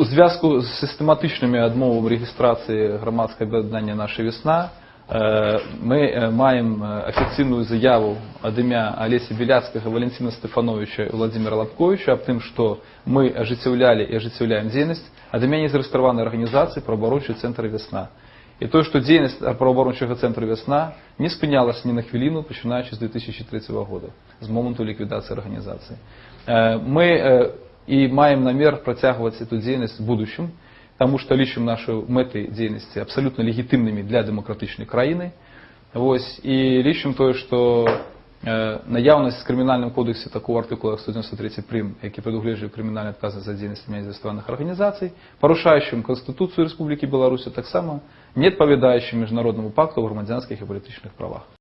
У зв'язку з систематичними відмовами реєстрації громадського об'єднання «Наша весна» е, ми е, маємо е, офіційну заяву від ім'я Олеся Біляцького, Валентина Стефановича і Владимира Лобковича об том, що ми оживляли і оживляємо діяльність від ім'я незареєстрованої організації «Правооборончий центр «Весна». І то, що діяльність правооборончого центру «Весна» не спинялась ні на хвилину, починаючи з 2003 року, з моменту ліквідації організації. Е, Ми е, і маємо намір протягувати цю діяльність в будущем, тому що лічимо наші мети діяльності абсолютно легітимними для демократичної країни. Ось, і лічимо те, що е, наявність в Кримінальному кодексі такого артикула 193 прим, який предугледжує кримінальне відкази за діяльність неізвестованих організацій, порушаючим Конституцію Республіки Білорусь, так само не відповідаючим Міжнародному пакту о громадянських і політичних правах.